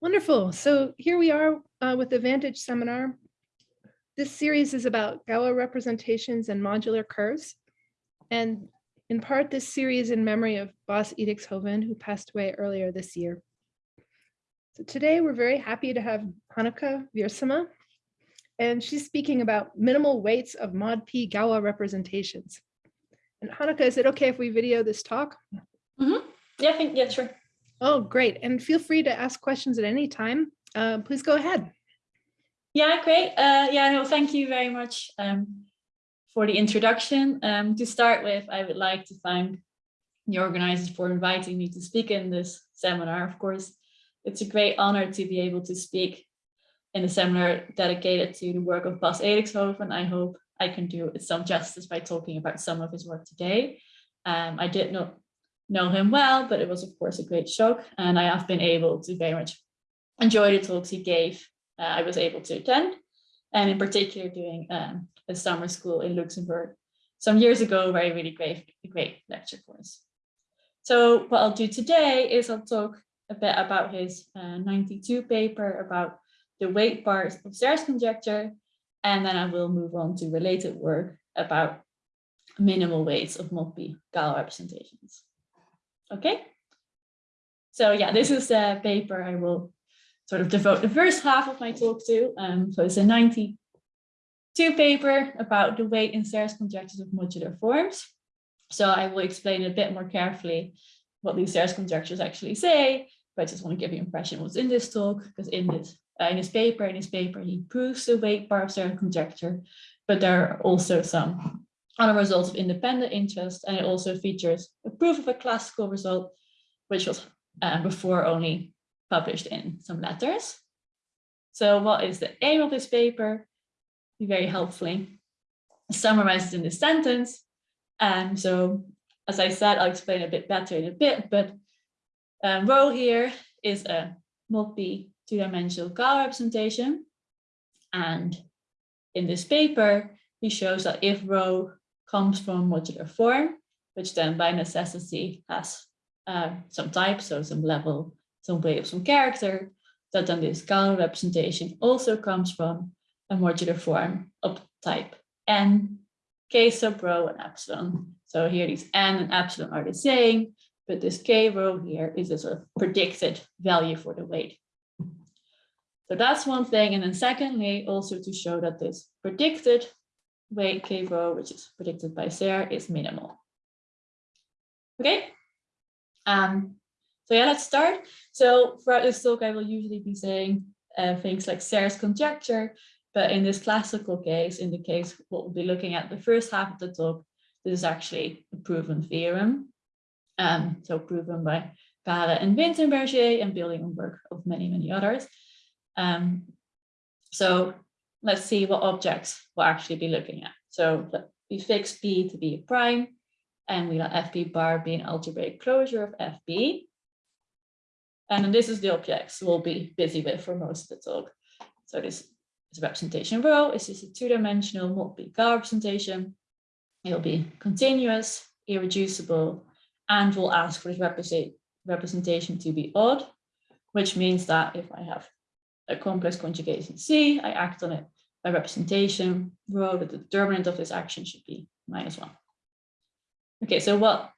Wonderful. So here we are uh, with the Vantage seminar. This series is about Galois representations and modular curves. And in part, this series in memory of Bas Edixhoven, who passed away earlier this year. So today we're very happy to have Hanneke Wiersema, and she's speaking about minimal weights of mod P Galois representations. And Hanneke, is it okay if we video this talk? Mm-hmm. Yeah, I think, yeah, sure. Oh, great. And feel free to ask questions at any time. Uh, please go ahead. Yeah, great. Uh, yeah, no, thank you very much um, for the introduction. Um, to start with, I would like to thank the organizers for inviting me to speak in this seminar. Of course, it's a great honor to be able to speak in a seminar dedicated to the work of Bas Edixhoven. I hope I can do it some justice by talking about some of his work today. Um, I did not know him well, but it was of course a great shock and I have been able to very much enjoy the talks he gave. Uh, I was able to attend and in particular doing um, a summer school in Luxembourg some years ago, where very really great, great lecture us. So what I'll do today is I'll talk a bit about his uh, 92 paper about the weight part of Serre's conjecture, and then I will move on to related work about minimal weights of Galois representations. Okay. So yeah, this is the paper I will sort of devote the first half of my talk to. Um, so it's a 92 paper about the weight in Serre's conjectures of modular forms. So I will explain a bit more carefully what these Serre's conjectures actually say, but I just want to give you an impression what's in this talk, because in this uh, in his paper, in his paper, he proves the weight part of Serre's conjecture, but there are also some other result of independent interest, and it also features a proof of a classical result, which was uh, before only published in some letters. So what is the aim of this paper? Be very helpfully summarized in this sentence. And so, as I said, I'll explain a bit better in a bit, but um, rho here is a mod p two-dimensional Galois representation. And in this paper, he shows that if rho comes from modular form, which then by necessity has uh, some type, so some level, some weight some character, that then this Galois representation also comes from a modular form of type n, k sub rho and epsilon. So here these n and epsilon are the same, but this k rho here is a sort of predicted value for the weight. So that's one thing. And then secondly, also to show that this predicted weight k rho, which is predicted by Serre, is minimal. Okay. Um, so yeah, let's start. So throughout this talk, I will usually be saying uh, things like Serre's conjecture, but in this classical case, in the case what we'll be looking at the first half of the talk, this is actually a proven theorem. Um, so proven by Khare and Wintenberger and building on work of many, many others. Um, so let's see what objects we'll actually be looking at. So we fix B to be a prime and we let FB bar be an algebraic closure of FB. And then this is the objects we'll be busy with for most of the talk. So this is a representation rho. It's just a two-dimensional mod p-Galois representation. It'll be continuous, irreducible, and we'll ask for this represent representation to be odd, which means that if I have a complex conjugation C, I act on it by representation, rho, the determinant of this action should be minus one. Okay, so what,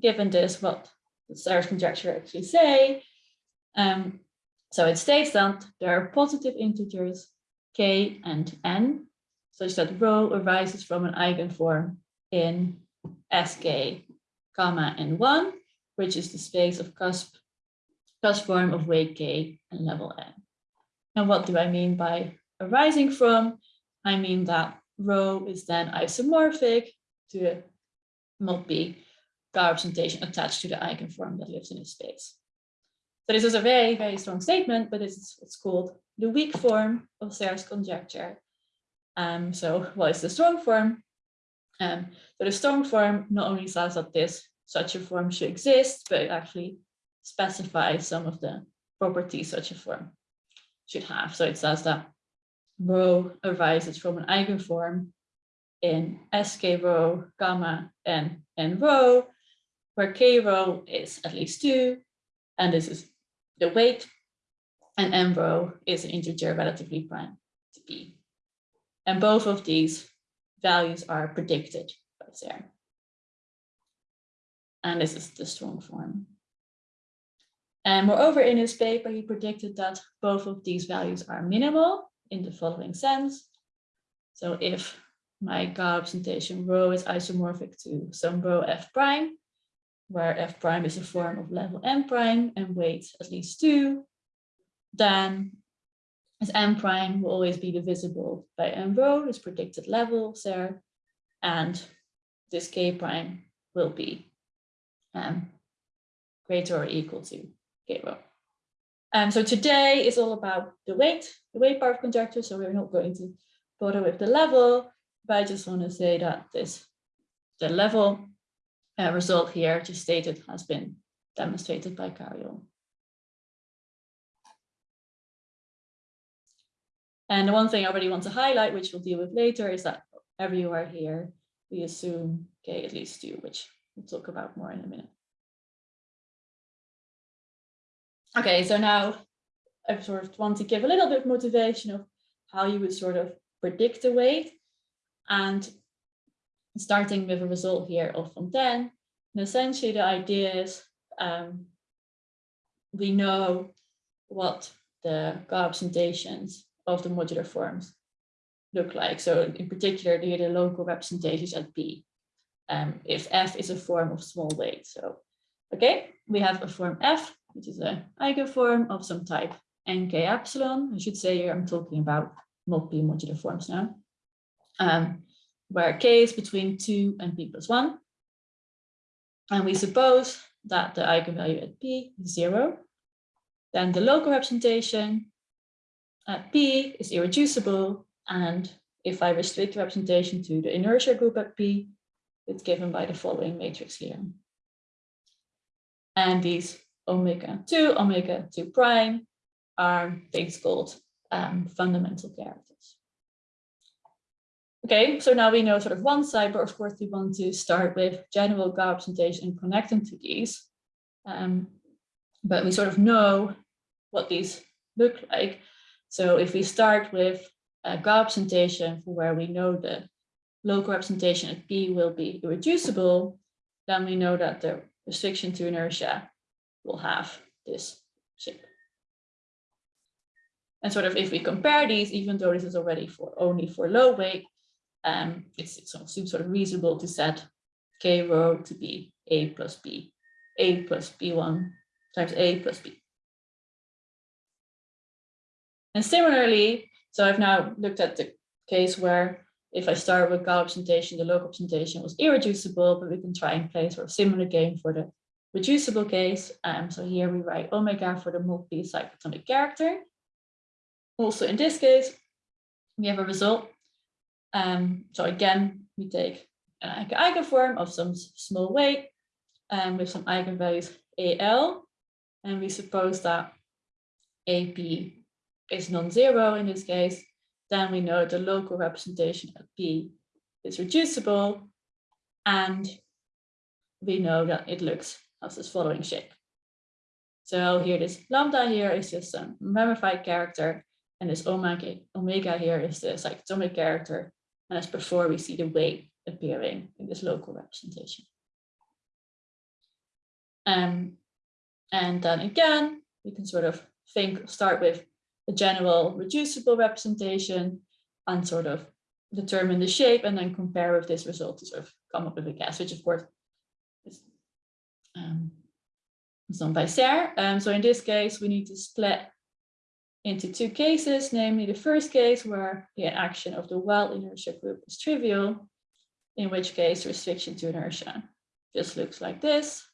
given this, what does Serre's conjecture actually say? Um, so it states that there are positive integers k and n, such that rho arises from an eigenform in sk, comma, n1, which is the space of cusp, cusp form of weight k and level n. And what do I mean by arising from? I mean that rho is then isomorphic to a mod p representation attached to the eigenform that lives in its space. So this is a very, very strong statement, but it's, it's called the weak form of Serre's conjecture. Um, so what is the strong form? Um, so the strong form not only says that this such a form should exist, but it actually specifies some of the properties such a form should have. So it says that rho arises from an eigenform in sk rho, gamma, and n rho, where k rho is at least two, and this is the weight. and m row is an integer relatively prime to b. And both of these values are predicted by Serre. And this is the strong form. And moreover, in his paper, he predicted that both of these values are minimal in the following sense. So if my Galois representation rho is isomorphic to some rho f prime, where f prime is a form of level n prime and weight at least two, then as m prime will always be divisible by m rho, this predicted level there, and this k prime will be um, greater or equal to Um, so today is all about the weight, the weight part of conjecture, so we're not going to bother with the level, but I just want to say that this, the level uh, result here just stated has been demonstrated by Carayol. And the one thing I already want to highlight, which we'll deal with later, is that everywhere here, we assume k at least two, which we'll talk about more in a minute. Okay, so now I sort of want to give a little bit of motivation of how you would sort of predict the weight. And starting with a result here of Fontaine, and essentially the idea is um, we know what the representations of the modular forms look like. So in particular, the, the local representations at B, um, if F is a form of small weight. So, okay, we have a form F, which is an eigenform of some type nk epsilon. I should say here I'm talking about mod p-modular forms now, um, where k is between 2 and p plus 1. And we suppose that the eigenvalue at p is 0. Then the local representation at P is irreducible. And if I restrict the representation to the inertia group at P, it's given by the following matrix here. And these omega 2, omega 2 prime are things called um, fundamental characters. Okay, so now we know sort of one side, but of course we want to start with general Galois representation and connect them to these. Um, but we sort of know what these look like. So if we start with a Galois representation for where we know the local representation at P will be irreducible, then we know that the restriction to inertia will have this shape. And sort of if we compare these, even though this is already for only for low weight, um, it's, it's seems sort of reasonable to set k rho to be a plus b, a plus b1 times a plus b. And similarly, so I've now looked at the case where if I start with Galois representation, the local representation was irreducible, but we can try and play sort of similar game for the reducible case. Um, so here we write omega for the mod p-cyclotomic character. Also in this case, we have a result. Um, so again, we take an eigenform of some small weight um, with some eigenvalues AL, and we suppose that AP is non-zero in this case, then we know the local representation at P is reducible and we know that it looks as this following shape. So here this lambda here is just a ramified character and this omega, omega here is the cyclotomic character and as before we see the weight appearing in this local representation. Um, and then again, we can sort of think, start with a general reducible representation and sort of determine the shape and then compare with this result to sort of come up with a guess, which of course um, done by Serre. Um, so in this case, we need to split into two cases, namely the first case where the action of the wild inertia group is trivial, in which case restriction to inertia just looks like this.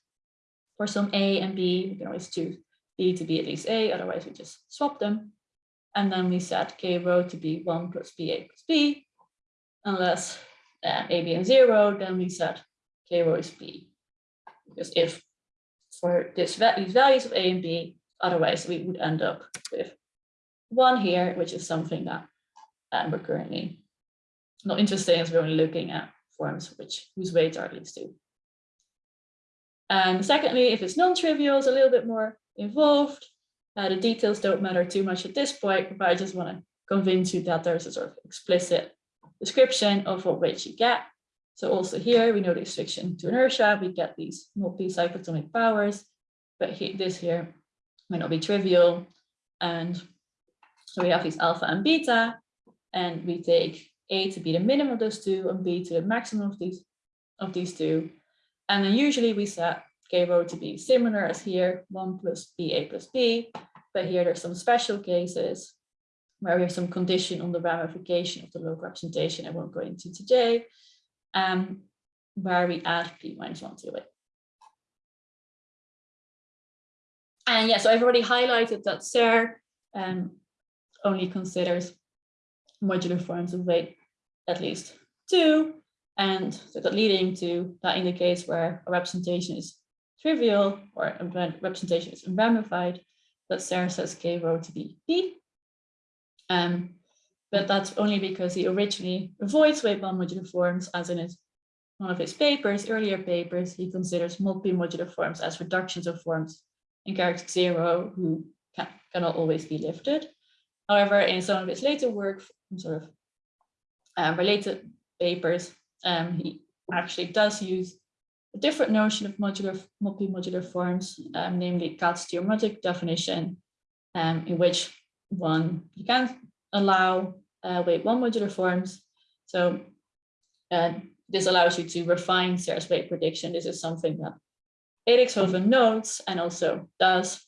For some A and B, we can always choose B to be at least A, otherwise we just swap them. And then we set k rho to be 1 plus ba plus b. Unless uh, a, b, and 0, then we set k rho is b. Because if for this these values of a and b, otherwise we would end up with 1 here, which is something that um, we're currently not interested in, as we're only looking at forms which whose weights are least 2. And secondly, if it's non-trivial, it's a little bit more involved. Uh, the details don't matter too much at this point, but I just want to convince you that there's a sort of explicit description of what weights you get. So also here, we know the restriction to inertia, we get these mod p-cyclotomic powers, but he, this here might not be trivial. And so we have these alpha and beta, and we take A to be the minimum of those two and B to the maximum of these of these two. And then usually we set K rho to be similar as here, one plus B, A plus B. But here there's some special cases where we have some condition on the ramification of the local representation I won't go into today, um, where we add P minus one to it. And yeah, so I've already highlighted that Serre um, only considers modular forms of weight at least two, and so that leading to that indicates where a representation is trivial or a representation is ramified, that Serre says K rho to be P. Um, but that's only because he originally avoids weight bound modular forms as in his one of his papers, earlier papers, he considers mod p-modular forms as reductions of forms in character zero who can, cannot always be lifted. However, in some of his later work, sort of uh, related papers, um, he actually does use a different notion of modular mod p-modular forms, um, namely Katz's geometric definition, um, in which one you can allow uh, weight one modular forms. So uh, this allows you to refine Serre's weight prediction. This is something that Edixhoven notes and also does.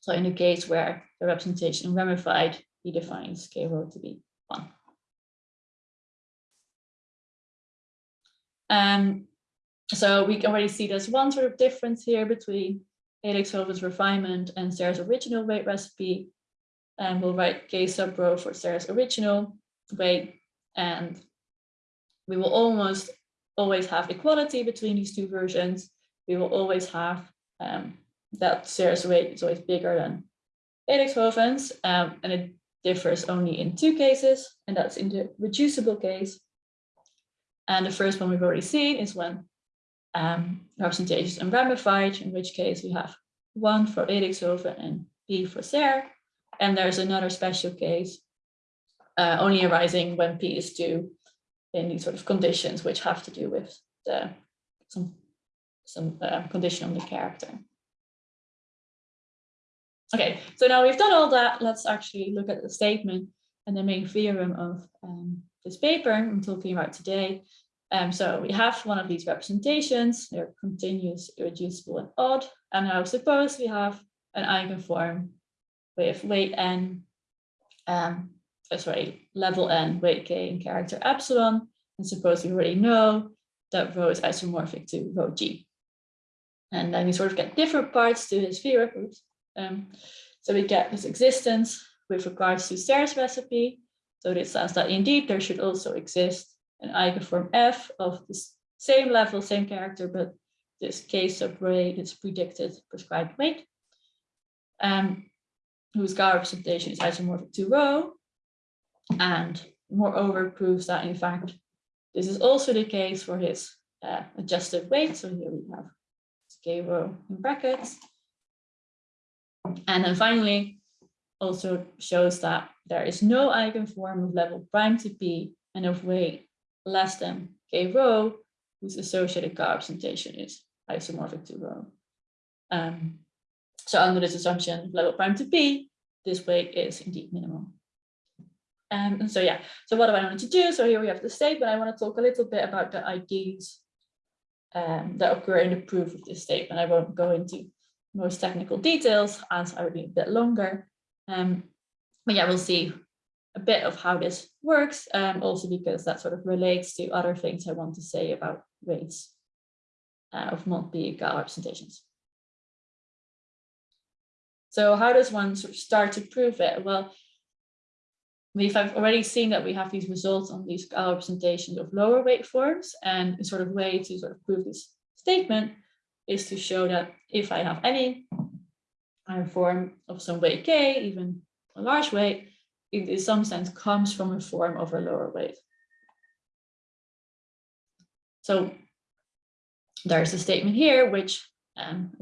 So in the case where the representation ramified, he defines K rho to be one. Um, so we can already see there's one sort of difference here between Edixhoven's refinement and Serre's original weight recipe. And we'll write K sub rho for Serre's original weight. And we will almost always have equality between these two versions. We will always have um, that Serre's weight is always bigger than Edixhoven's. Um, and it differs only in two cases, and that's in the reducible case. And the first one we've already seen is when um, representation is unramified, in which case we have one for Edixhoven and B for Serre. And there's another special case uh, only arising when P is two in these sort of conditions, which have to do with the, some, some uh, condition on the character. Okay, so now we've done all that, let's actually look at the statement and the main theorem of um, this paper I'm talking about today. Um, so we have one of these representations, they're continuous, irreducible, and odd. And now suppose we have an eigenform with weight n, um, oh, sorry, level n, weight k, and character epsilon. And suppose we already know that rho is isomorphic to rho g. And then we sort of get different parts to this theorem. Um, so we get this existence with regards to Serre's recipe. So this says that indeed there should also exist an eigenform f of the same level, same character, but this k sub ray is predicted prescribed weight, um, whose Galois representation is isomorphic to rho, and moreover proves that in fact this is also the case for his uh, adjusted weight. So here we have k rho in brackets. And then finally, also shows that there is no eigenform of level prime to p and of weight less than k rho, whose associated Galois representation is isomorphic to rho. Um, so under this assumption, level prime to p, this weight is indeed minimal. Um, and so yeah, so what do I want to do? So here we have the statement. I want to talk a little bit about the IDs um, that occur in the proof of this statement. I won't go into most technical details as I would be a bit longer. Um, but yeah, we'll see a bit of how this works, um, also because that sort of relates to other things I want to say about weights uh, of multi Galois representations. So how does one sort of start to prove it? Well, we've already seen that we have these results on these Galois representations of lower weight forms and a sort of way to sort of prove this statement is to show that if I have any form of some weight k, even a large weight, it in some sense comes from a form of a lower weight. So there's a statement here which um,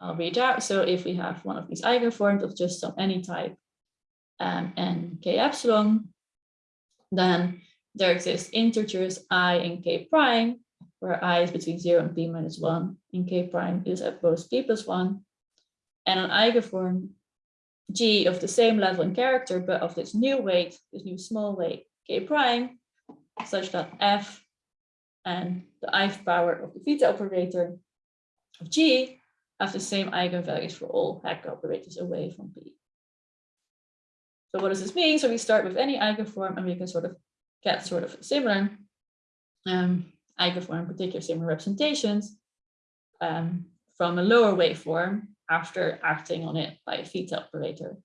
I'll read out. So if we have one of these eigenforms of just some any type um, and k epsilon, then there exist integers i and k prime, where i is between 0 and p minus 1, and k prime is at both p plus 1, and an eigenform g of the same level and character, but of this new weight, this new small weight k prime, such that f and the ith power of the theta operator of g have the same eigenvalues for all Hecke operators away from p. So what does this mean? So we start with any eigenform and we can sort of get sort of similar um, eigenform, particular similar representations um, from a lower waveform after acting on it by a theta operator.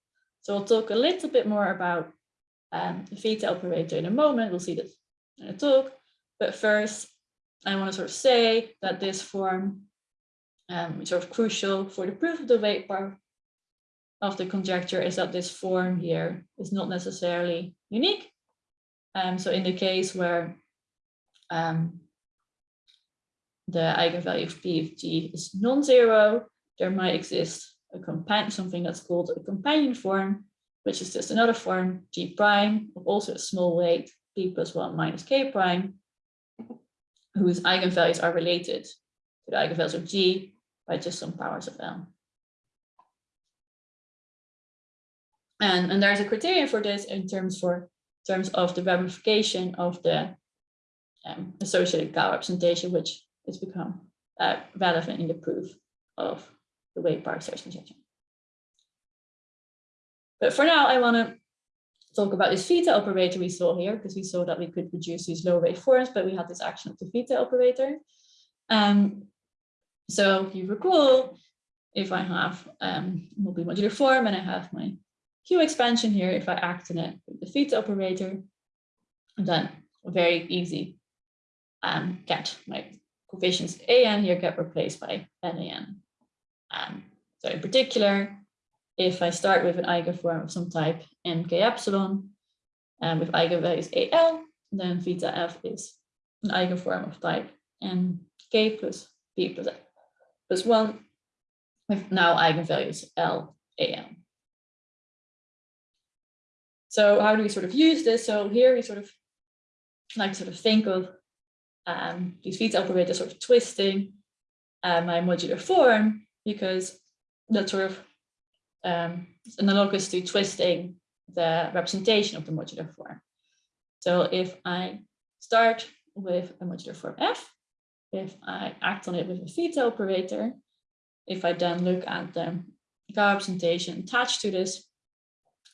So we'll talk a little bit more about um, the theta operator in a moment. We'll see this in a talk. But first, I want to sort of say that this form um, sort of crucial for the proof of the weight part of the conjecture is that this form here is not necessarily unique. Um, so in the case where um, the eigenvalue of p of g is non-zero, there might exist a companion, something that's called a companion form, which is just another form g prime of also a small weight p plus one minus k prime, whose eigenvalues are related to the eigenvalues of g by just some powers of l. And, and there's a criterion for this in terms for terms of the ramification of the um, associated Galois representation, which has become uh, relevant in the proof of the weight bar search conjecture. But for now, I want to talk about this theta operator we saw here, because we saw that we could reduce these low wave forms, but we had this action of the theta operator. Um, so you recall, if I have um, mod p-modular form and I have my Q expansion here, if I act on it with the theta operator, then very easy um, get my coefficients an here get replaced by nan. Um, so in particular, if I start with an eigenform of some type mk epsilon, and with eigenvalues al, then theta f is an eigenform of type nk plus p plus, plus 1, with now eigenvalues l am. So how do we sort of use this? So here we sort of like sort of think of um, these theta operators sort of twisting uh, my modular form because that's sort of um, analogous to twisting the representation of the modular form. So if I start with a modular form f, if I act on it with a theta operator, if I then look at the Galois representation attached to this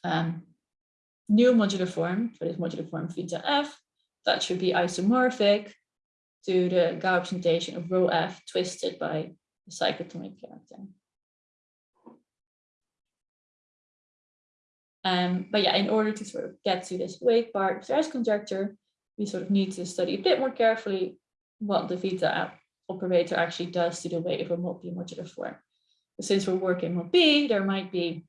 um, new modular form for this modular form theta f that should be isomorphic to the Galois representation of rho f twisted by the cyclotomic character. Um, but yeah, in order to sort of get to this weight part of Serre's conjecture, we sort of need to study a bit more carefully what the theta operator actually does to the weight of a mod p-modular form. But since we're working with B, there might be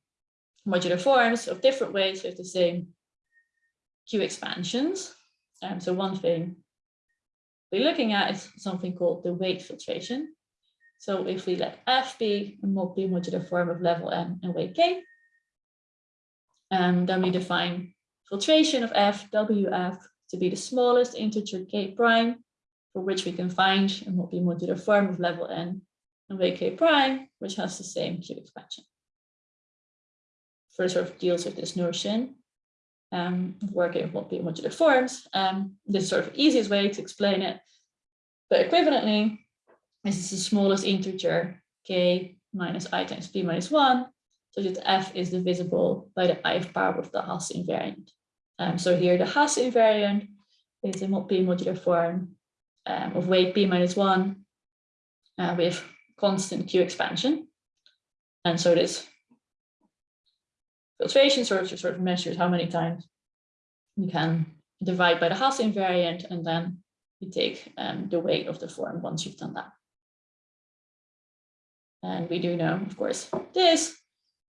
modular forms of different ways with the same Q expansions. Um, so one thing we're looking at is something called the weight filtration. So if we let F be a mod p-modular form of level n and weight k, um, then we define filtration of F, WF, to be the smallest integer k prime, for which we can find a mod p-modular form of level n and weight k prime, which has the same Q expansion first sort of deals with this notion um, of working with mod p-modular forms. Um, this is sort of easiest way to explain it. But equivalently, this is the smallest integer k minus i times p minus 1, so that f is divisible by the ith power of the Hasse invariant. Um, so here the Hasse invariant is a mod p-modular form um, of weight p minus 1 uh, with constant q expansion. And so this filtration sort of, sort of measures how many times you can divide by the Hasse invariant and then you take um, the weight of the form once you've done that. And we do know, of course, this,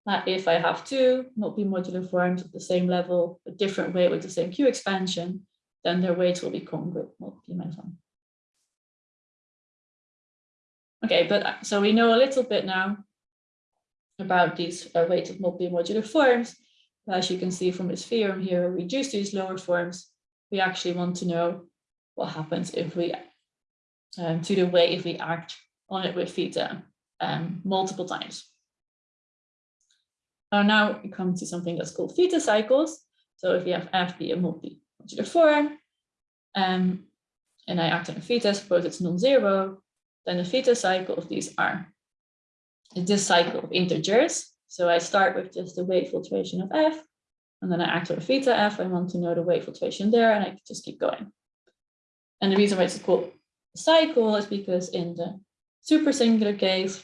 that if I have two mod p-modular forms of the same level, a different weight with the same Q expansion, then their weights will be congruent mod p minus one. Okay, but uh, so we know a little bit now about these uh, weighted mod p-modular forms. As you can see from this theorem here, we reduce these lower forms. We actually want to know what happens if we, um, to the way if we act on it with theta um, multiple times. Uh, now we come to something that's called theta cycles. So if we have f be a mod p-modular form, um, and I act on a theta, suppose it's non-zero, then the theta cycle of these are this cycle of integers. So I start with just the wave filtration of f, and then I act on theta f. I want to know the wave filtration there, and I just keep going. And the reason why it's called cycle is because in the super singular case,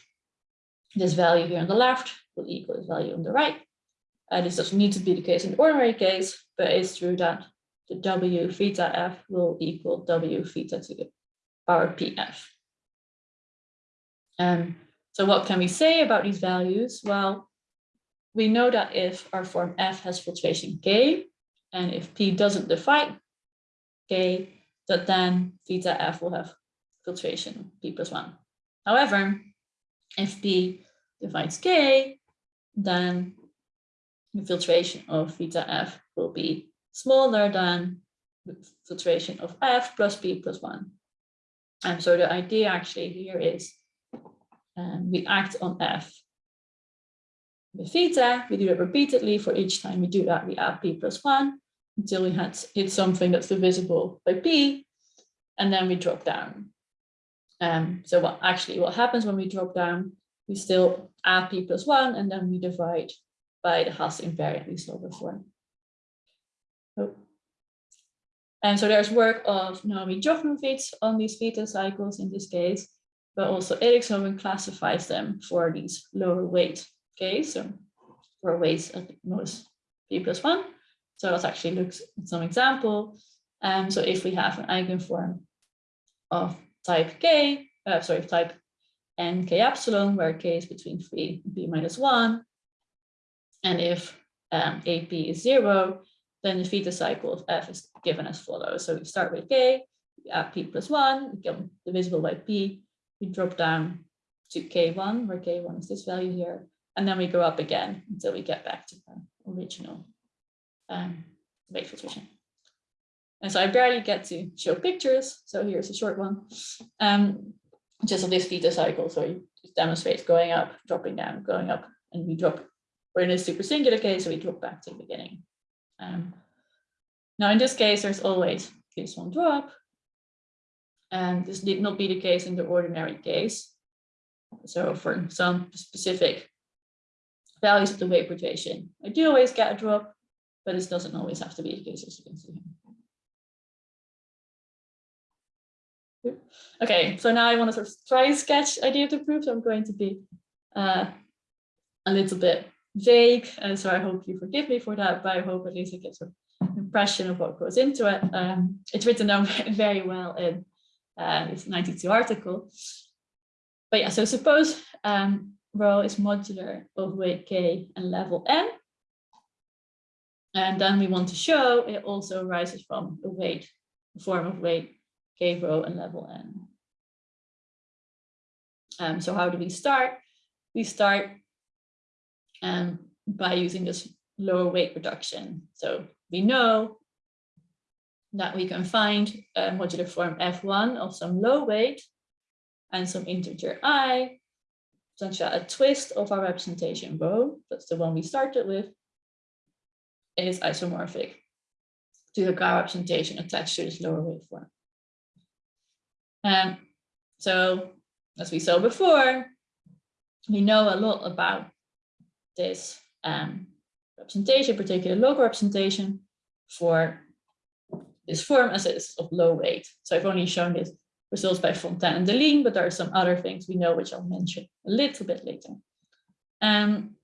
this value here on the left will equal this value on the right. Uh, this doesn't need to be the case in the ordinary case, but it's true that the w theta f will equal w theta to the power pf. Um, so what can we say about these values? Well, we know that if our form f has filtration k, and if p doesn't divide k, that then theta f will have filtration p plus 1. However, if p divides k, then the filtration of theta f will be smaller than the filtration of f plus p plus 1. And so the idea actually here is um, we act on f with theta, we do it repeatedly. For each time we do that, we add p plus 1 until we had hit something that's divisible by p, and then we drop down. Um, so what actually what happens when we drop down, we still add p plus 1, and then we divide by the Hasse invariantly solver form. Oh. And so there's work of Naomi Jochnowitz on these theta cycles in this case, but also Edixhoven classifies them for these lower weight case, so for weights at most p plus one. So let's actually look at some example. Um, so if we have an eigenform of type k, uh, sorry, type n k epsilon, where k is between 3 and p minus 1, and if um, ap is 0, then the theta cycle of f is given as follows. So we start with k, we add p plus 1, we get divisible by p, we drop down to k1, where k1 is this value here, and then we go up again until we get back to the original um, wave filtration. And so I barely get to show pictures, so here's a short one, um, just of this theta cycle. So it demonstrates going up, dropping down, going up, and we drop. We're in a super singular case, so we drop back to the beginning. Um, now in this case, there's always this one drop, and this did not be the case in the ordinary case. So for some specific values of the wave rotation, I do always get a drop, but this doesn't always have to be the case as you can see. Okay, so now I want to sort of try and sketch idea of the proof. So I'm going to be uh, a little bit vague, and so I hope you forgive me for that, but I hope at least it gives an impression of what goes into it. Um, it's written down very well in uh, this 92 article. But yeah, so suppose um, rho is modular of weight k and level n. And then we want to show it also arises from a weight, a form of weight k rho and level n. Um, so how do we start? We start um, by using this lower weight reduction. So we know that we can find a modular form f1 of some low weight and some integer i, such that a twist of our representation rho, that's the one we started with, is isomorphic to the Galois representation attached to this lower weight form. And so, as we saw before, we know a lot about this um, representation, particular local representation for this form as it is of low weight. So I've only shown this results by Fontaine and Deligne, but there are some other things we know which I'll mention a little bit later. Um,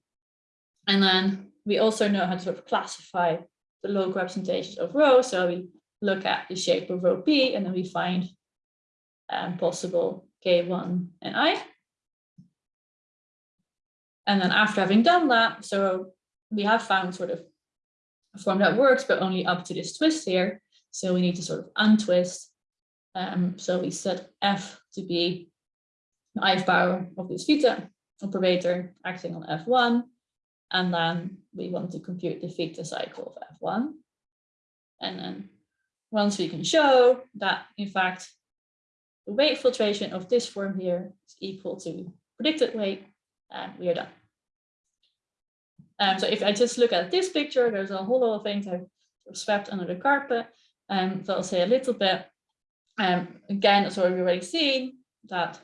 and then we also know how to sort of classify the local representations of rho. So we look at the shape of rho p and then we find um, possible k1 and i. And then after having done that, so we have found sort of a form that works, but only up to this twist here. So we need to sort of untwist. Um, so we set f to be the i power of this theta operator acting on F1. And then we want to compute the theta cycle of F1. And then once we can show that, in fact, the weight filtration of this form here is equal to predicted weight, and we are done. Um, so if I just look at this picture, there's a whole lot of things I've swept under the carpet. Um, so I'll say a little bit. Um, again, as we've already seen, that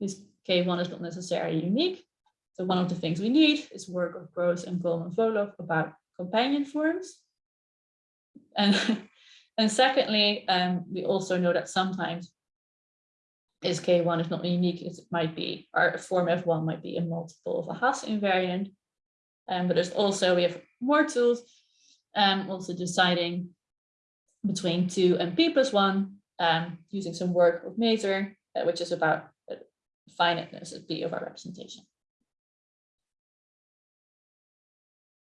this K1 is not necessarily unique. So one of the things we need is work of Gross and Coleman Voloch about companion forms. And, and secondly, um, we also know that sometimes is K1 is not unique, it might be, our form F1 might be a multiple of a Hasse invariant. Um, but there's also, we have more tools, um, also deciding between two and P plus one, um, using some work of Mater, uh, which is about uh, finiteness of P of our representation.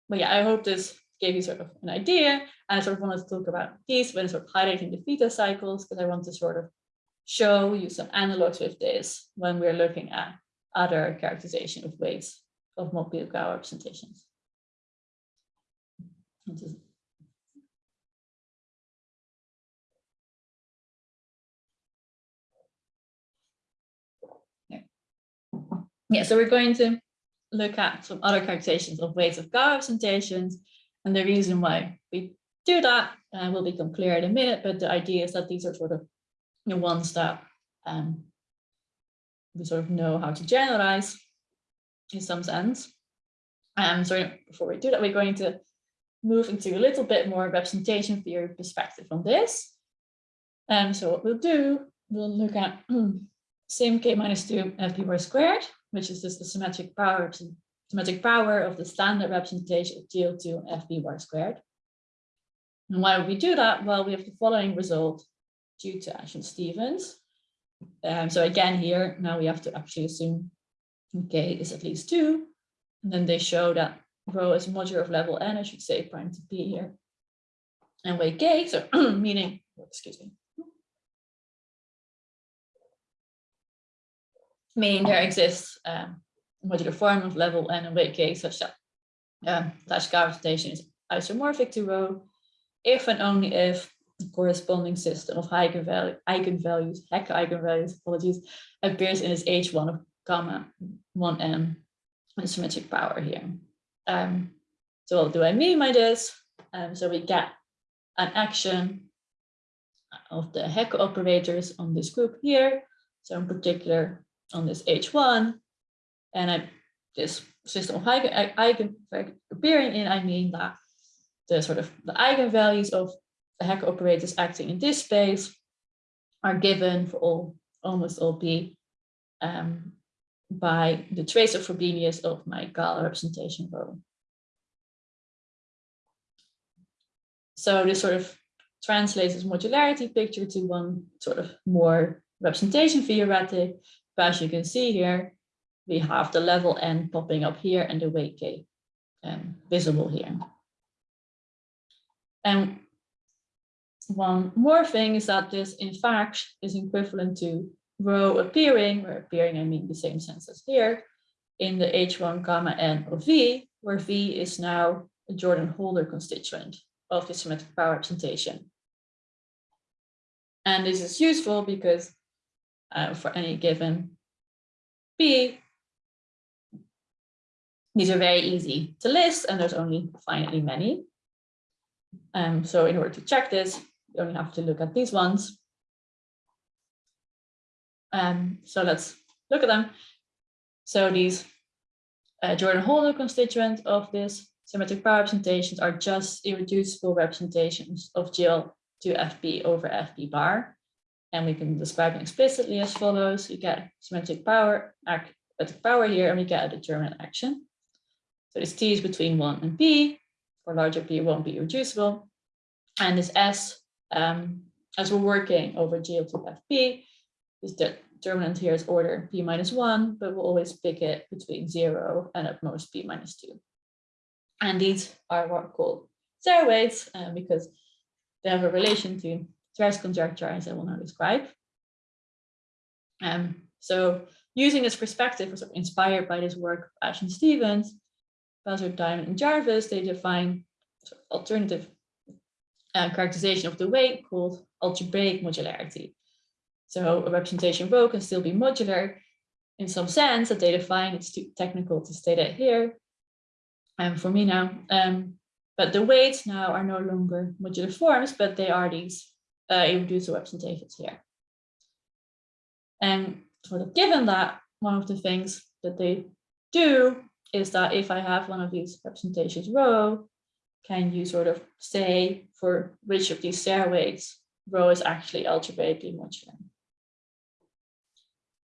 But yeah, I hope this gave you sort of an idea. And I sort of wanted to talk about these when sort of highlighting the theta cycles, because I want to sort of show you some analogs with this when we're looking at other characterization of weights of Mobius representations. Yeah, so we're going to look at some other characterizations of weights of Galois representations. And the reason why we do that uh, will become clear in a minute, but the idea is that these are sort of you know, ones that um, we sort of know how to generalize in some sense. Um, so before we do that, we're going to move into a little bit more representation theory perspective on this. And um, so what we'll do, we'll look at sim k minus 2 fp bar squared, which is just the symmetric power symmetric power of the standard representation of GL2 fp bar squared. And why would we do that? Well, we have the following result due to Ash and Stevens. Um, so again, here, now we have to actually assume k is at least 2. And then they show that rho is modular of level n, I should say prime to p here. And weight k, so meaning, excuse me. Meaning there exists um, a modular form of level n and weight k such that um, dash gravitation is isomorphic to rho if and only if the corresponding system of eigenvalue, eigenvalues, Hecke eigenvalues, apologies, appears in its H1 of gamma 1m and symmetric power here. Um, so what do I mean by this? Um, so we get an action of the Hecke operators on this group here. So in particular on this H1 and I, this system of eigen, appearing in, I mean that the sort of the eigenvalues of the Hecke operators acting in this space are given for all almost all p um, by the trace of Frobenius of my Galois representation rho. So this sort of translates this modularity picture to one sort of more representation theoretic. But as you can see here, we have the level n popping up here and the weight k um, visible here. And one more thing is that this in fact is equivalent to rho appearing, where appearing I mean the same sense as here, in the H1 gamma n of V, where V is now a Jordan Holder constituent of the symmetric power representation. And this is useful because uh, for any given B. these are very easy to list and there's only finitely many. Um, so in order to check this, you only have to look at these ones. Um, so let's look at them. So these uh, Jordan Holder constituents of this symmetric power representations are just irreducible representations of GL to FB over FB bar. And we can describe them explicitly as follows. You get symmetric power, act, power here, and we get a determinant action. So this T is between 1 and P. For larger P, it won't be reducible. And this S, um, as we're working over GL to FP, is the determinant here is order p minus one, but we'll always pick it between zero and at most p minus two. And these are what are called Serre weights uh, because they have a relation to Serre's conjecture as I will now describe. Um, so using this perspective, was inspired by this work of Ash and Stevens, Buzzard, Diamond, and Jarvis, they define alternative uh, characterization of the weight called algebraic modularity. So a representation rho can still be modular in some sense that they define, it's too technical to state it here, and um, for me now, um, but the weights now are no longer modular forms, but they are these uh, irreducible representations here. And sort of given that, one of the things that they do is that if I have one of these representations rho, can you sort of say for which of these stairways rho is actually algebraically modular?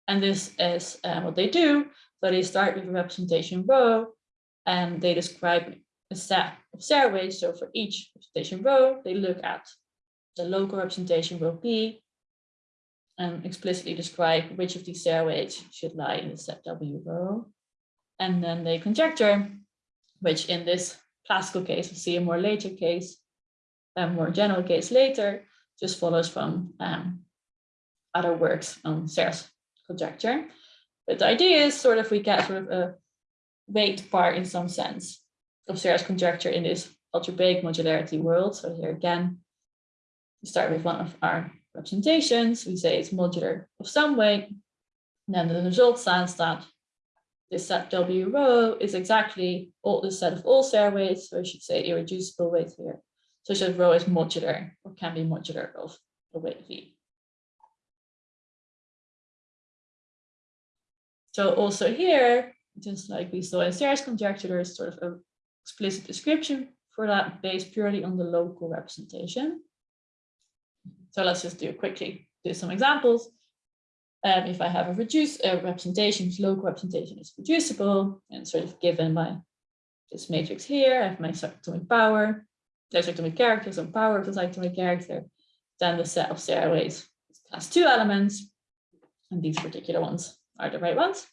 And this is uh, what they do. So they start with a representation rho and they describe a set of Serre weights. So for each representation rho, they look at the local representation will be and explicitly describe which of these Serre weights should lie in the set W rho. And then they conjecture, which in this classical case, we'll see a more later case, a more general case later, just follows from um, other works on Serre's conjecture. But the idea is sort of we get sort of a weight part in some sense of Serre's conjecture in this algebraic modularity world. So here again, we start with one of our representations. We say it's modular of some weight. And then the result says that this set W rho is exactly all the set of all Serre weights, so I should say irreducible weight here, such that rho is modular or can be modular of the weight V. So also here, just like we saw in Serre's conjecture, there is sort of an explicit description for that based purely on the local representation. So let's just do quickly do some examples. Um, if I have a reduced representation, whose local representation is reducible and sort of given by this matrix here, I have my cyclotomic power, there's cyclotomic character, some power of the cyclotomic character, then the set of Serre weights has two elements, and these particular ones are the right ones.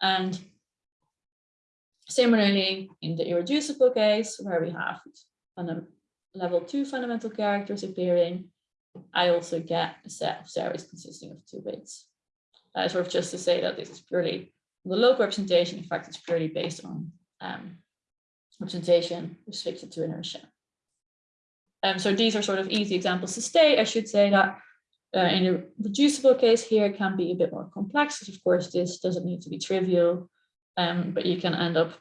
And similarly, in the irreducible case, where we have a level two fundamental characters appearing, I also get a set of series consisting of two weights. Uh, sort of just to say that this is purely the local representation. In fact, it's purely based on um, representation restricted to inertia. Um, so these are sort of easy examples to state. I should say that uh, in a reducible case here it can be a bit more complex. Of course, this doesn't need to be trivial, um, but you can end up,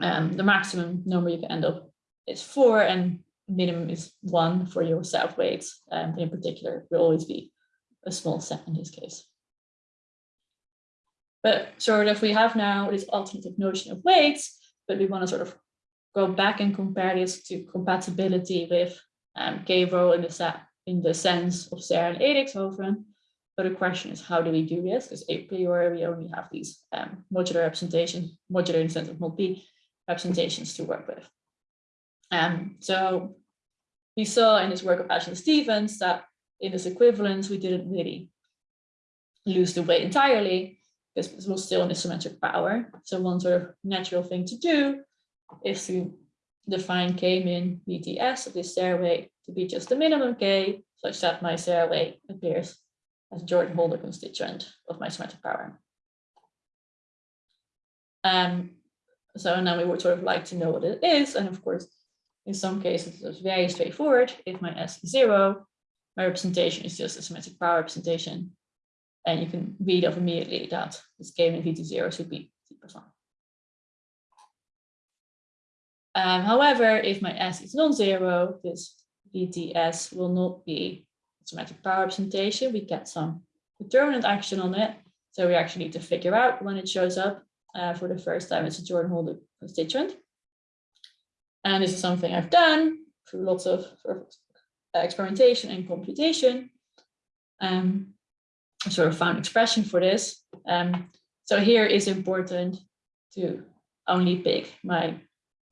um, the maximum number you can end up is four and minimum is one for your self weights. Um, in particular, will always be a small set in this case. But sort of we have now this alternative notion of weights, but we want to sort of go back and compare this to compatibility with um, rho in the set in the sense of Serre and Edixhoven. But the question is, how do we do this? Because a priori, we only have these um, modular representations, modular in the sense of mod p representations to work with. Um, so we saw in this work of Ash and Stevens that in this equivalence, we didn't really lose the weight entirely because it was still in the symmetric power. So one sort of natural thing to do is to define K min VTS of this Serre weight to be just the minimum K, such that my Serre weight appears as Jordan Holder constituent of my symmetric power. Um, so now we would sort of like to know what it is. And of course, in some cases, it's very straightforward. If my S is zero, my representation is just a symmetric power representation. And you can read off immediately that this K min V to zero should be T plus one. Um, however, if my S is non-zero, this VTS will not be symmetric power representation. We get some determinant action on it. So we actually need to figure out when it shows up uh, for the first time it's a Jordan Holder constituent. And this is something I've done through lots of, experimentation and computation. Um, I sort of found expression for this. Um, so here is important to only pick my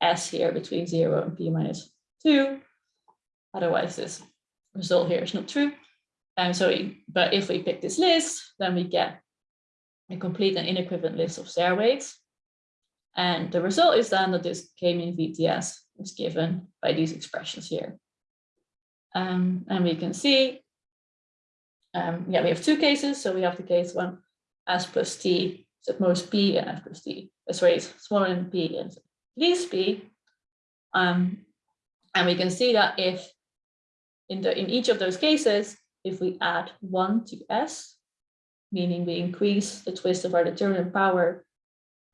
S here between zero and P minus two. Otherwise this result here is not true. And so, but if we pick this list, then we get a complete and inequivalent list of Serre weights. And the result is then that this K min VTS is given by these expressions here. Um, and we can see, um, yeah, we have two cases. So we have the case one, s plus t is at most p and f plus t, uh, sorry, is smaller than p and least p. Um, and we can see that if in the in each of those cases, if we add one to s, meaning we increase the twist of our determinant power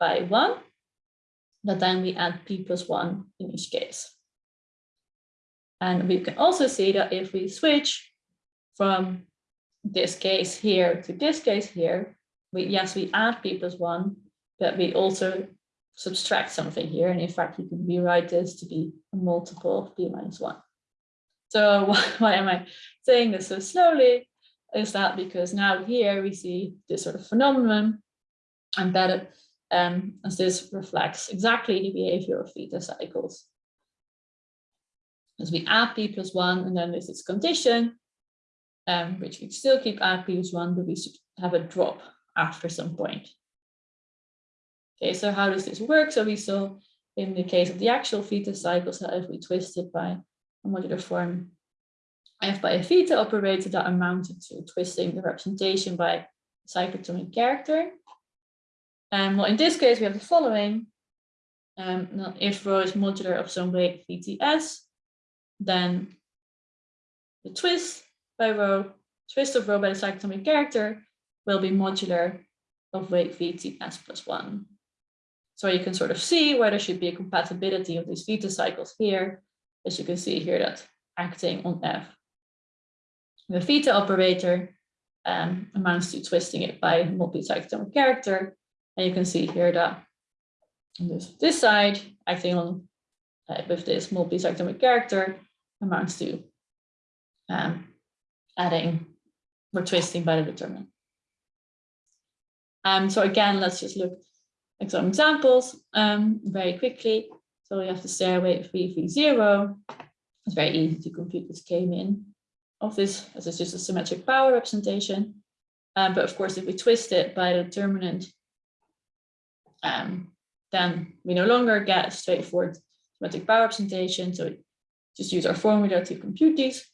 by one, that then we add p plus one in each case. And we can also see that if we switch from this case here to this case here, we yes, we add p plus one, but we also subtract something here. And in fact, we can rewrite this to be a multiple of p minus one. So why, why am I saying this so slowly? Is that because now here we see this sort of phenomenon and embedded um, as this reflects exactly the behavior of theta cycles. As we add p plus one, and then this condition, um, which we still keep add p plus one, but we should have a drop after some point. Okay, so how does this work? So we saw in the case of the actual theta cycles that if we twist it by a modular form f by a theta operator that amounted to twisting the representation by cyclotomic character. And well, in this case, we have the following. Um, if rho is modular of some weight VTS, then the twist by rho, twist of rho by the cyclotomic character will be modular of weight VTS plus one. So you can sort of see where there should be a compatibility of these theta cycles here, as you can see here that acting on F. The theta operator um, amounts to twisting it by mod p cyclotomic character, and you can see here that this, this side acting on uh, with this mod p cyclotomic character amounts to um, adding or twisting by the determinant. Um, so again, let's just look at some examples um, very quickly. So we have the Serre weight of V0. It's very easy to compute this k-min of this as it's just a symmetric power representation. Um, but of course, if we twist it by the determinant um, then we no longer get straightforward symmetric power representation. So just use our formula to compute these.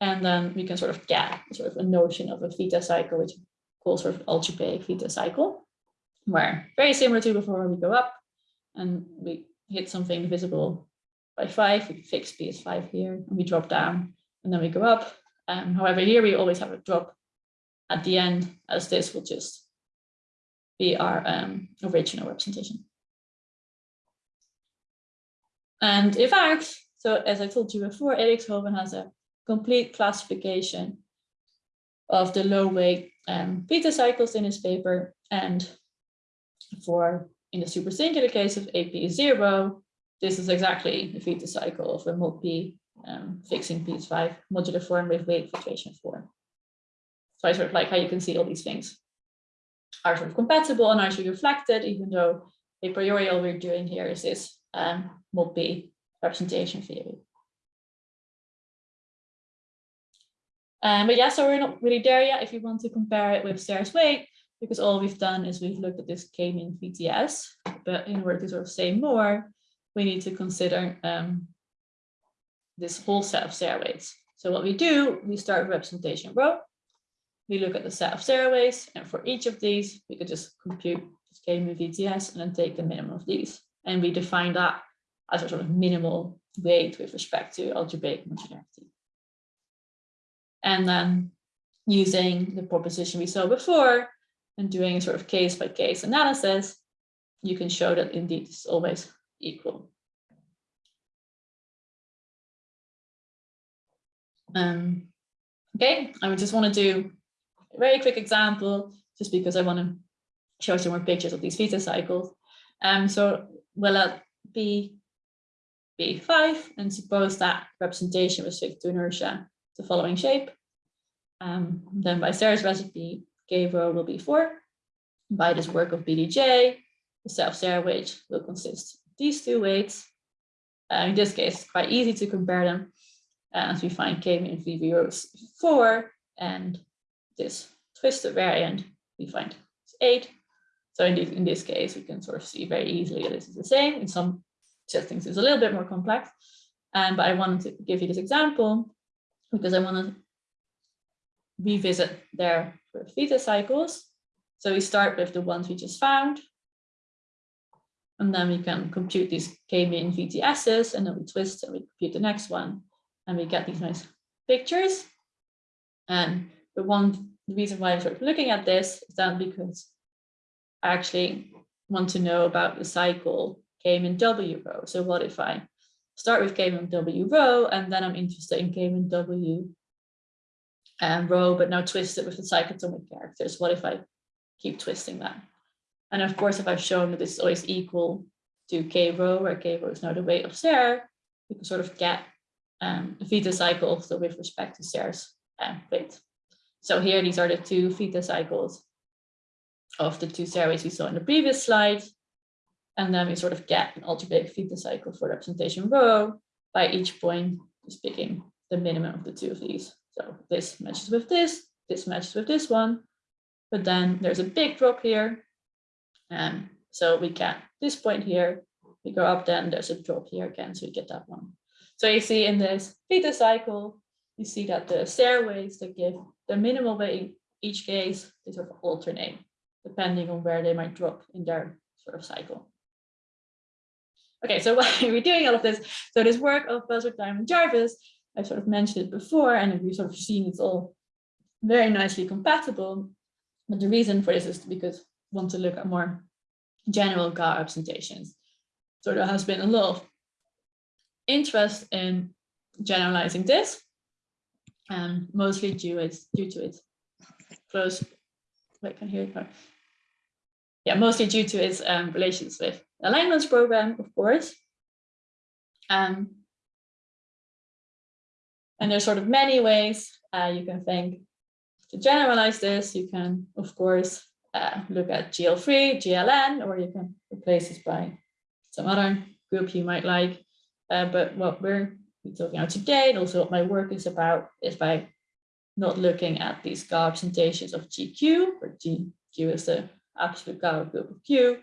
And then we can sort of get sort of a notion of a theta cycle, which calls sort of algebraic theta cycle, where very similar to before we go up and we hit something visible by five, we fix p as five here, and we drop down, and then we go up. Um, however, here we always have a drop at the end, as this will just be our um, original representation. And in fact, so as I told you before, Edixhoven has a complete classification of the low weight um, theta cycles in his paper. And for in the super singular case of AP is zero, this is exactly the theta cycle of a mod P um, fixing P5 modular form with weight fluctuation form. So I sort of like how you can see all these things are sort of compatible and are actually reflected, even though a priori all we're doing here is this um, mod p representation theory. Um, but yeah, so we're not really there yet if you want to compare it with Serre's weight, because all we've done is we've looked at this k-min VTS, but in order to sort of say more, we need to consider um, this whole set of Serre weights. So what we do, we start representation rho, we look at the set of Serre weights, and for each of these, we could just compute this k-min VTS and then take the minimum of these. And we define that as a sort of minimal weight with respect to algebraic modularity. And then using the proposition we saw before and doing a sort of case by case analysis, you can show that indeed it's always equal. Um, okay, I just want to do very quick example, just because I want to show some more pictures of these theta cycles. Um, so we'll let B B5 and suppose that representation was fixed to inertia the following shape. Um, then by Serre's recipe, K rho will be 4. By this work of BDJ, the self-Serre weight will consist of these two weights. Uh, in this case, it's quite easy to compare them uh, as we find K min VV 4 and this twisted variant, we find it's eight. So in, in this case, we can sort of see very easily that this is the same. In some settings, it's a little bit more complex. Um, but I wanted to give you this example because I want to revisit their theta cycles So we start with the ones we just found. And then we can compute these k-min VTSs and then we twist and we compute the next one. And we get these nice pictures. And the one, reason why I'm sort of looking at this is that because I actually want to know about the cycle K-min W rho. So what if I start with K-min W rho and then I'm interested in K-min W um, rho, but now twist it with the cyclotomic characters. What if I keep twisting that? And of course, if I've shown that this is always equal to K row, where K row is now the weight of Serre, we can sort of get um, the theta cycle also with respect to Serre's um, weight. So here, these are the two theta cycles of the two series we saw in the previous slide. And then we sort of get an algebraic theta cycle for representation rho by each point just picking the minimum of the two of these. So this matches with this, this matches with this one, but then there's a big drop here. And so we get this point here, we go up, then there's a drop here again, so we get that one. So you see in this theta cycle, you see that the Serre weights that give the minimal weight in each case, they sort of alternate depending on where they might drop in their sort of cycle. Okay, so why are we doing all of this? So this work of Buzzard, Diamond, Jarvis, I've sort of mentioned it before, and we've sort of seen it's all very nicely compatible. But the reason for this is because we want to look at more general Galois representations. So there has been a lot of interest in generalizing this, and mostly due, due to its close, wait, can I hear it? yeah, mostly due to its um, relations with Langlands program, of course. Um, and there's sort of many ways uh, you can think to generalize this. You can, of course, uh, look at GL3, GLN, or you can replace this by some other group you might like. Uh, but what we're talking about today, and also what my work is about, is by not looking at these representations of GQ, or GQ is the absolute Galois group of Q,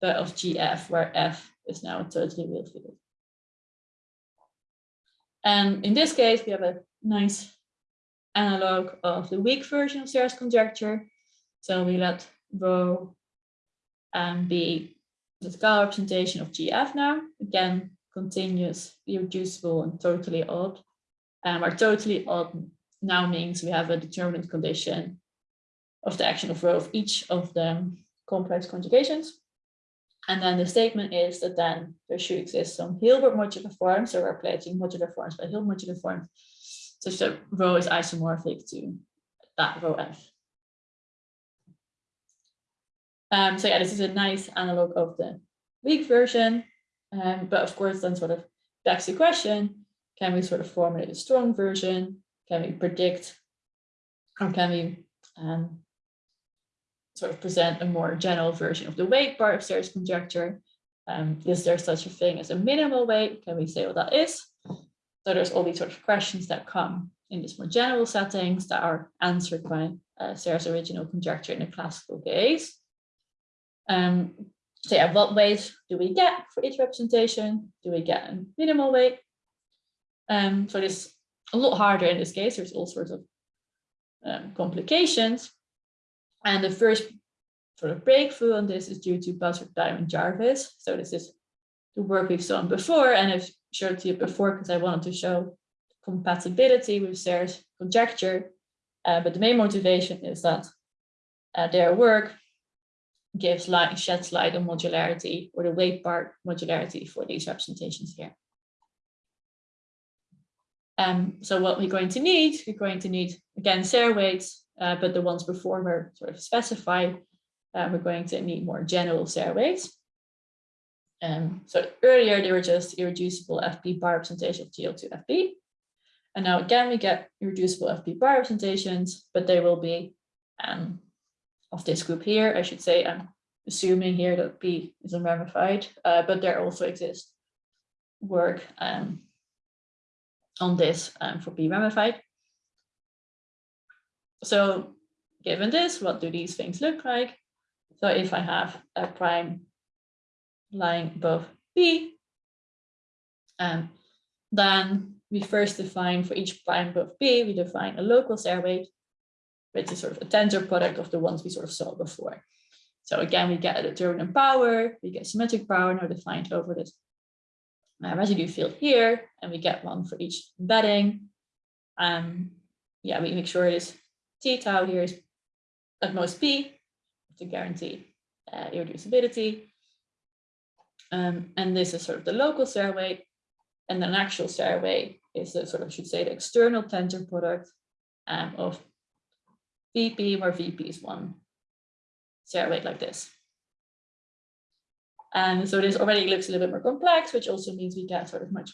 but of GF, where F is now a totally real field. And in this case, we have a nice analog of the weak version of Serre's conjecture. So we let rho um, be the Galois representation of GF now, again, continuous, irreducible, and totally odd. Um, our totally odd now means we have a determinant condition of the action of rho of each of the complex conjugations. And then the statement is that then there should exist some Hilbert modular forms, so we're replacing modular forms by Hilbert modular forms, such that rho is isomorphic to that rho f. Um, so yeah, this is a nice analog of the weak version, um, but of course then sort of begs the question, can we sort of formulate a strong version? Can we predict, or can we um, sort of present a more general version of the weight part of Serre's conjecture. Um, is there such a thing as a minimal weight? Can we say what that is? So there's all these sort of questions that come in this more general settings that are answered by uh, original conjecture in the classical case. Um, so yeah, what weight do we get for each representation? Do we get a minimal weight? Um, so this a lot harder in this case. There's all sorts of um, complications. And the first sort of breakthrough on this is due to Buzzard, Diamond, Jarvis. So this is the work we've done before, and I've showed to you before because I wanted to show compatibility with Serre's conjecture. Uh, but the main motivation is that uh, their work gives light, sheds light on modularity or the weight part modularity for these representations here. Um, so what we're going to need, we're going to need, again, Serre weights uh, but the ones before were sort of specified. Uh, we're going to need more general Serre weights. Um, so earlier they were just irreducible FP bar representation of GL2 FP. And now again, we get irreducible FP bar representations, but they will be um, of this group here, I should say. I'm assuming here that P is unramified, uh, but there also exists work um, on this um, for P ramified. So given this, what do these things look like? So if I have a prime lying above B, um, then we first define for each prime above B, we define a local Serre weight. Which is sort of a tensor product of the ones we sort of saw before. So again, we get a determinant power, we get symmetric power now defined over this uh, residue field here, and we get one for each embedding. Um, yeah, we make sure this t tau here is at most p to guarantee uh, irreducibility. Um, and this is sort of the local weight, and then actual Serre weight is the sort of, should say, the external tensor product um, of VP, where VP is one Serre weight like this. And so this already looks a little bit more complex, which also means we get sort of much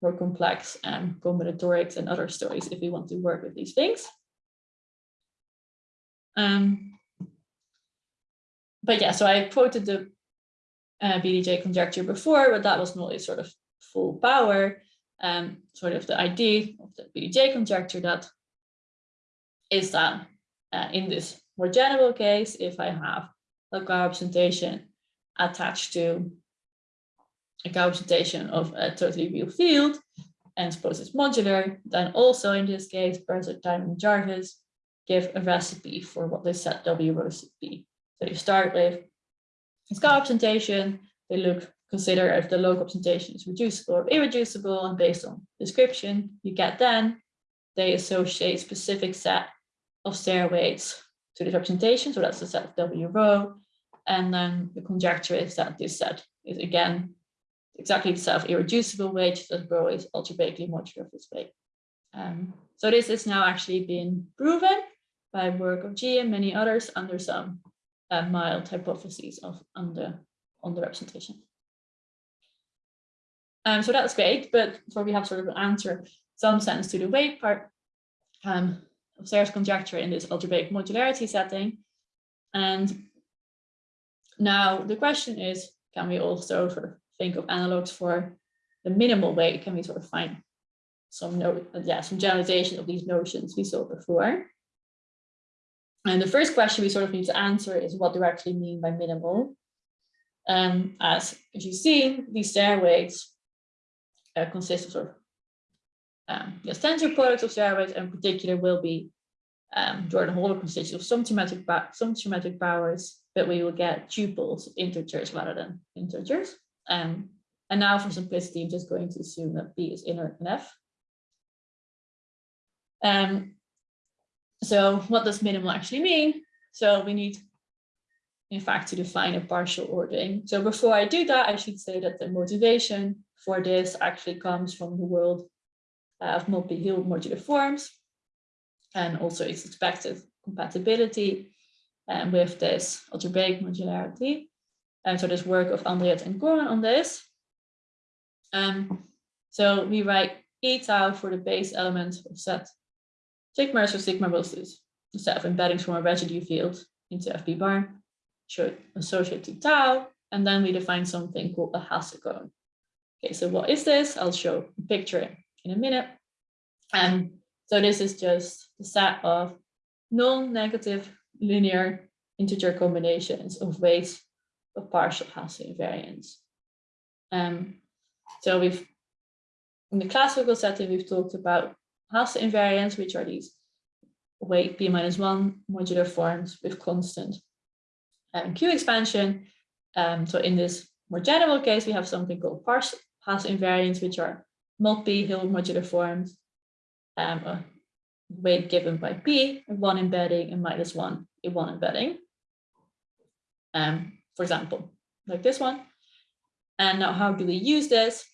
more complex um, combinatorics and other stories if we want to work with these things. Um, but yeah, so I quoted the uh, BDJ conjecture before, but that was not sort of full power. Um, sort of the idea of the BDJ conjecture that is that uh, in this more general case, if I have a representation attached to a representation of a totally real field and suppose it's modular, then also in this case, Buzzard, Diamond, Jarvis give a recipe for what this set W be. So you start with a scar representation, they look, consider if the local representation is reducible or irreducible, and based on description, you get then, they associate specific set of Serre weights to this representation, so that's the set of W rho. and then the conjecture is that this set is again exactly the set of irreducible weights that rho is algebraically modular of this weight. Um, so this is now actually been proven by work of Gee and many others under some uh, mild hypotheses of under on the representation. Um, so that's great, but so we have sort of an answer some sense to the weight part um, Serre's conjecture in this algebraic modularity setting. And now the question is, can we also sort of think of analogs for the minimal weight? Can we sort of find some yeah, some generalization of these notions we saw before? And the first question we sort of need to answer is what do we actually mean by minimal? Um, as, you see, these Serre weights uh, consist of sort of um, yes, tensor products of weights in particular will be um, Jordan Holder constitutes of some geometric, some geometric powers, but we will get tuples integers rather than integers. Um, and now for simplicity, I'm just going to assume that B is inert and F. Um, so what does minimal actually mean? So we need, in fact, to define a partial ordering. So before I do that, I should say that the motivation for this actually comes from the world of mod p Hilbert modular forms and also its expected compatibility um, with this algebraic modularity. And so there's work of Andreatta and Goren on this. Um, so we write E tau for the base element of set sigma, so sigma this the set of embeddings from a residue field into FP bar, should associate to tau, and then we define something called a Hasse cone. Okay, so what is this? I'll show a picture in a minute. And so this is just the set of non-negative linear integer combinations of weights of partial Hasse invariants. Um, so we've, in the classical setting, we've talked about Hasse invariants, which are these weight p minus one modular forms with constant um, Q expansion. Um, so in this more general case, we have something called partial Hasse invariants, which are mod p Hilbert modular forms, um, a weight given by p, one embedding and minus one in one embedding. Um, for example, like this one. And now how do we use this?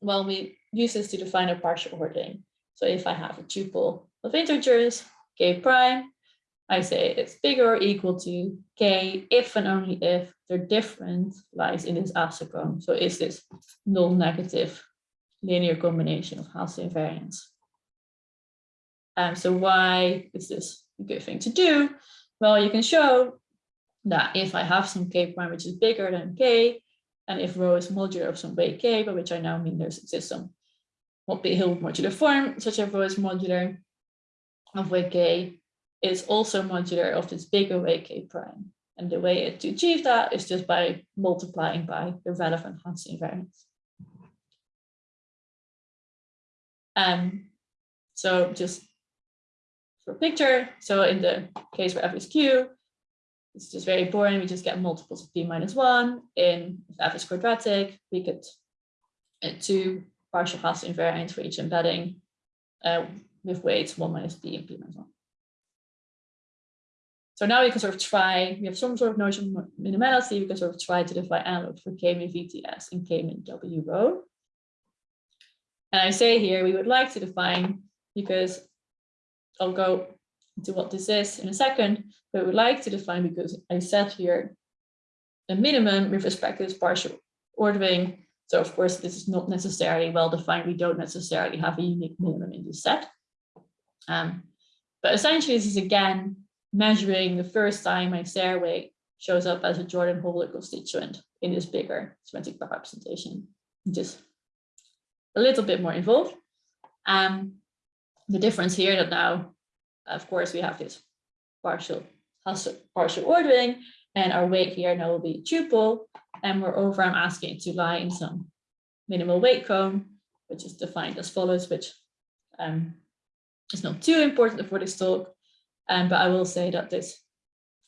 Well, we use this to define a partial ordering. So if I have a tuple of integers, k prime, I say it's bigger or equal to k if and only if the difference lies in this Hasse. So is this non-negative linear combination of Hasse invariants. Um, so why is this a good thing to do? Well, you can show that if I have some k prime which is bigger than k, and if rho is modular of some weight k, by which I now mean there's exists some mod p Hilbert modular form, such as rho is modular of weight k, is also modular of this bigger weight k prime. And the way to achieve that is just by multiplying by the relevant Hasse invariance. Um, so just for picture. So in the case where f is q, it's just very boring. We just get multiples of p minus one. In f is quadratic, we get two partial Hasse invariants for each embedding uh, with weights one minus p and p minus one. So now we can sort of try, we have some sort of notion of minimality, we can sort of try to define analogs for K-min VTS and K-min W rho. And I say here, we would like to define, because I'll go into what this is in a second, but we would like to define because I set here a minimum with respect to this partial ordering. So of course, this is not necessarily well defined. We don't necessarily have a unique minimum in this set. Um, but essentially, this is again measuring the first time my Serre weight shows up as a Jordan Holder constituent in this bigger symmetric representation, just a little bit more involved. Um, the difference here that now, of course, we have this partial partial ordering, and our weight here now will be tuple, and moreover, I'm asking it to lie in some minimal weight cone, which is defined as follows, which um, is not too important for this talk, um, but I will say that this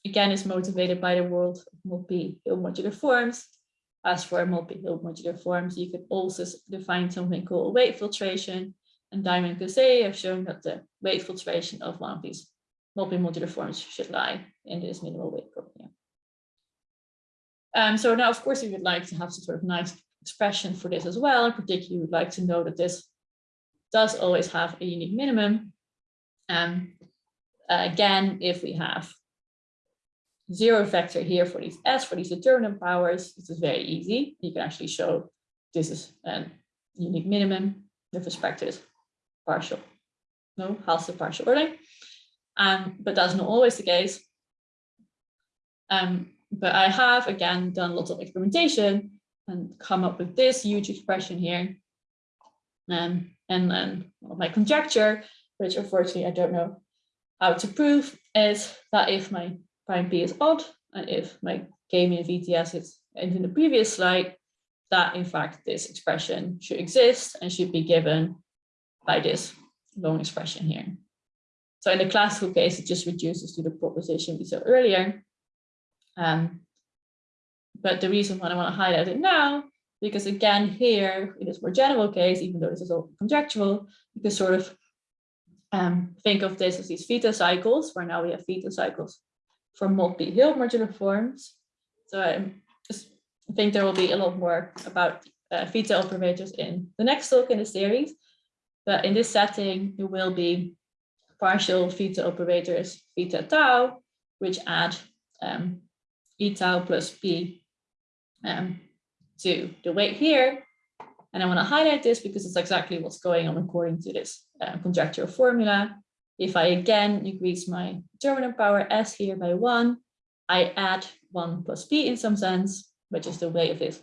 again is motivated by the world of mod p Hilbert modular forms. As for mod p Hilbert modular forms, you could also define something called weight filtration. And Diamond Kassaei have shown that the weight filtration of one of these multi-modular forms should lie in this minimal weight here. Um, so now, of course, we would like to have some sort of nice expression for this as well. In particular, we would like to know that this does always have a unique minimum. Um, again, if we have zero vector here for these S, for these determinant powers, this is very easy. You can actually show this is a unique minimum with respect to this partial, no, Hasse partial ordering. Um, but that's not always the case. Um, but I have, again, done lots of experimentation and come up with this huge expression here. Um, and then well, my conjecture, which unfortunately I don't know how to prove is that if my prime p is odd and if my k-min VTS is and in the previous slide, that in fact this expression should exist and should be given by this long expression here. So in the classical case, it just reduces to the proposition we saw earlier. Um, but the reason why I want to highlight it now, because again, here in this more general case, even though this is all conjectural, you can sort of um, think of this as these theta cycles, where now we have theta cycles for mod p Hilbert modular forms. So I just think there will be a lot more about uh, theta operators in the next talk in the series. But in this setting, there will be partial theta operators, theta tau, which add um, e tau plus p um, to the weight here. And I want to highlight this because it's exactly what's going on according to this uh, conjectural formula. If I again increase my determinant power s here by one, I add one plus p in some sense, which is the weight of this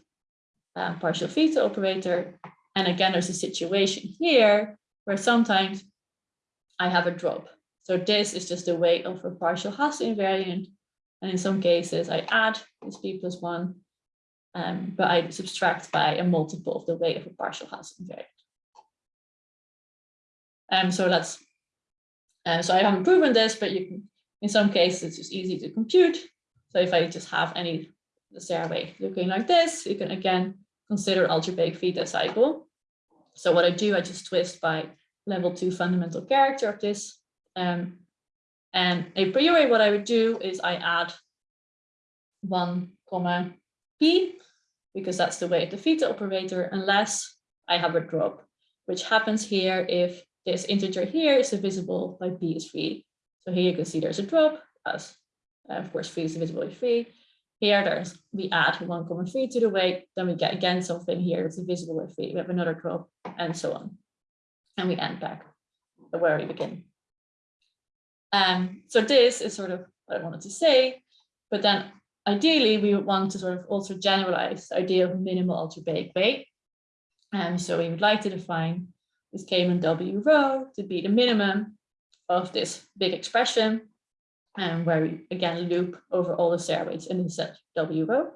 uh, partial theta operator. And again, there's a situation here where sometimes I have a drop. So this is just the weight of a partial Hasse invariant. And in some cases, I add this p plus one um, but I subtract by a multiple of the weight of a partial Hasse invariant. Um, so that's, uh, so I haven't proven this, but you can, in some cases, it's just easy to compute. So if I just have any the weight looking like this, you can again consider algebraic theta cycle. So what I do, I just twist by level two fundamental character of this. Um, and a priori, what I would do is I add one comma p because that's the way of the theta operator, unless I have a drop, which happens here if this integer here is divisible by p is 3. So here you can see there's a drop, as uh, of course 3 is divisible by 3. Here there's we add 1,3 to the weight, then we get again something here that's divisible by 3. We have another drop, and so on. And we end back where we begin. Um, so this is sort of what I wanted to say, but then ideally, we would want to sort of also generalize the idea of minimal algebraic weight. And so we would like to define this W rho to be the minimum of this big expression, and where we again loop over all the weights in the set W rho.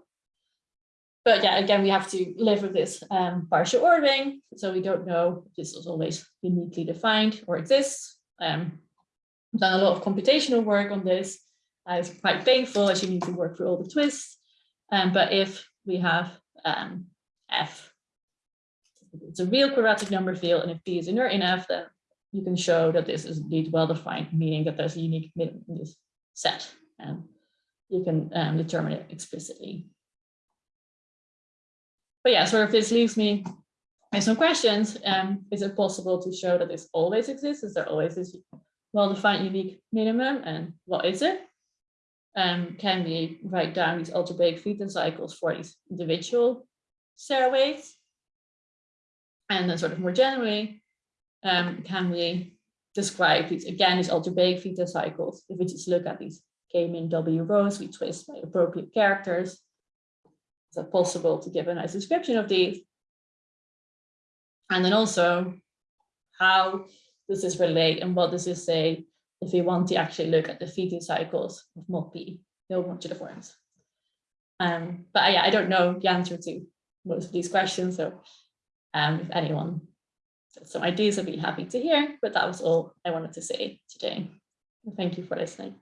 But yeah, again, we have to live with this um, partial ordering. So we don't know if this is always uniquely defined or exists. Um, I've done a lot of computational work on this. Uh, it's quite painful as you need to work through all the twists. Um, but if we have um, f, it's a real quadratic number field, and if p is inert in f, then you can show that this is indeed well-defined, meaning that there's a unique minimum in this set, and you can um, determine it explicitly. But yeah, so if this leaves me with some questions. Um, is it possible to show that this always exists? Is there always this well-defined unique minimum, and what is it? Um, can we write down these algebraic theta cycles for these individual Serre weights? And then sort of more generally, um, can we describe these, again, these algebraic theta cycles? If we just look at these K min W rhos, we twist by appropriate characters. Is it possible to give a nice description of these? And then also, how does this relate and what does this say if we want to actually look at the theta cycles of mod P, no modular forms? Um, but yeah, I don't know the answer to most of these questions, so um, if anyone has some ideas, I'd be happy to hear, but that was all I wanted to say today. Thank you for listening.